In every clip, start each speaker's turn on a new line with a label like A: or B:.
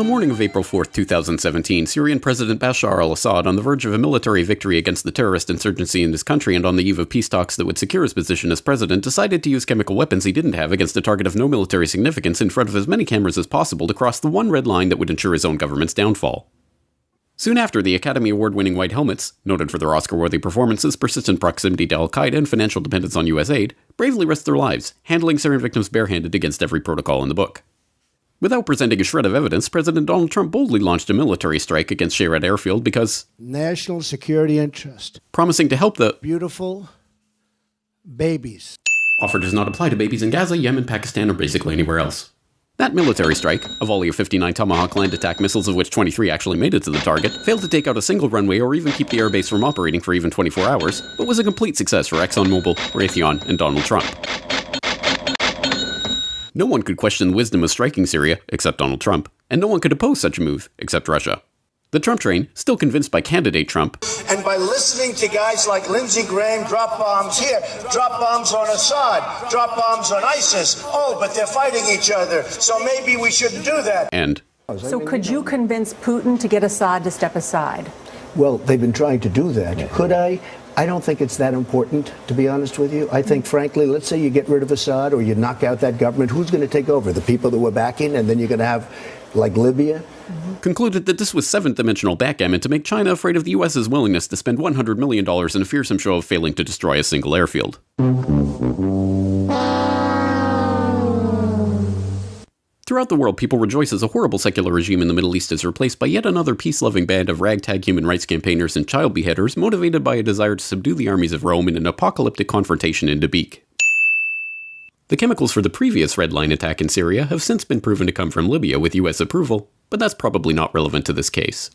A: of April 4, 2017, Syrian President Bashar al Assad, on the verge of a military victory against the terrorist insurgency in his country and on the eve of peace talks that would secure his position as president, decided to use chemical weapons he didn't have against a target of no military significance in front of as many cameras as possible to cross the one red line that would ensure his own government's downfall. Soon after, the Academy Award winning White Helmets, noted for their Oscar worthy performances, persistent proximity to Al Qaeda, and financial dependence on US aid, bravely risked their lives, handling Syrian victims barehanded against every protocol in the book. Without presenting a shred of evidence, President Donald Trump boldly launched a military strike against Shayrat Airfield because
B: national security interest,
A: promising to help the
B: beautiful babies.
A: Offer does not apply to babies in Gaza, Yemen, Pakistan, or basically anywhere else. That military strike, a volley of 59 Tomahawk land attack missiles, of which 23 actually made it to the target, failed to take out a single runway or even keep the airbase from operating for even 24 hours, but was a complete success for ExxonMobil, Raytheon, and Donald Trump. No one could question the wisdom of striking Syria, except Donald Trump, and no one could oppose such a move, except Russia. The Trump train, still convinced by candidate Trump,
C: and by listening to guys like Lindsey Graham drop bombs here, drop bombs on Assad, drop bombs on ISIS. Oh, but they're fighting each other, so maybe we shouldn't do that.
A: And
D: so, could you convince Putin to get Assad to step aside?
B: Well, they've been trying to do that. Could I? I don't think it's that important, to be honest with you. I think, frankly, let's say you get rid of Assad or you knock out that government, who's going to take over? The people that were backing, and then you're going to have, like Libya?
A: Mm-hmm. Concluded that this was seventh dimensional backgammon to make China afraid of the U.S.'s willingness to spend $100 million in a fearsome show of failing to destroy a single airfield. Throughout the world, people rejoice as a horrible secular regime in the Middle East is replaced by yet another peace loving band of ragtag human rights campaigners and child beheaders motivated by a desire to subdue the armies of Rome in an apocalyptic confrontation in Dabiq. The chemicals for the previous Red Line attack in Syria have since been proven to come from Libya with US approval, but that's probably not relevant to this case.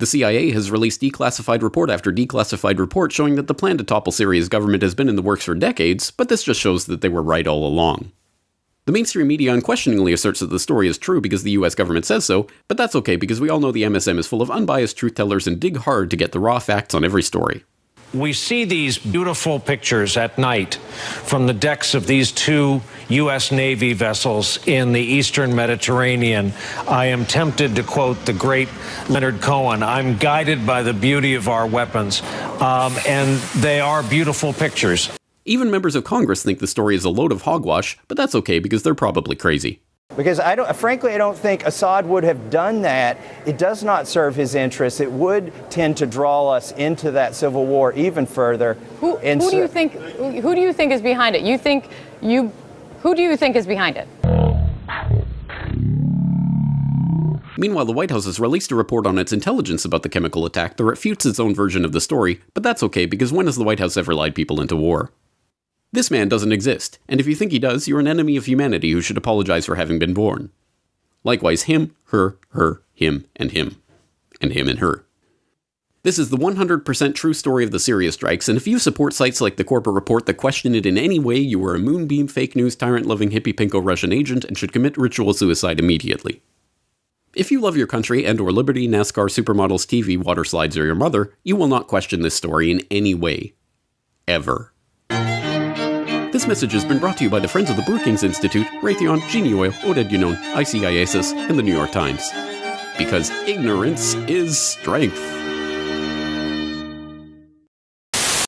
A: The CIA has released declassified report after declassified report showing that the plan to topple Syria's government has been in the works for decades, but this just shows that they were right all along. The mainstream media unquestioningly asserts that the story is true because the US government says so, but that's okay because we all know the MSM is full of unbiased truth tellers and dig hard to get the raw facts on every story.
E: We see these beautiful pictures at night from the decks of these two U.S. Navy vessels in the eastern Mediterranean. I am tempted to quote the great Leonard Cohen I'm guided by the beauty of our weapons. Um, and they are beautiful pictures.
A: Even members of Congress think the story is a load of hogwash, but that's okay because they're probably crazy.
F: Because I don't, frankly, I don't think Assad would have done that. It does not serve his interests. It would tend to draw us into that civil war even further.
G: Who, who so, do you think? Who do you think is behind it? You think you? Who do you think is behind it?
A: Meanwhile, the White House has released a report on its intelligence about the chemical attack that refutes its own version of the story, but that's okay because when has the White House ever lied people into war? This man doesn't exist, and if you think he does, you're an enemy of humanity who should apologize for having been born. Likewise, him, her, her, him, and him. And him and her. This is the 100% true story of the Syria strikes, and if you support sites like the Corbett Report that question it in any way, you are a moonbeam, fake news, tyrant loving, hippie pinko Russian agent and should commit ritual suicide immediately. If you love your country and or liberty, NASCAR, supermodels, TV, water slides, or your mother, you will not question this story in any way. Ever. This message has been brought to you by the Friends of the Brookings Institute, Raytheon, Genie Oil, Oded Yinon, ICIASIS, and the New York Times. Because ignorance is strength.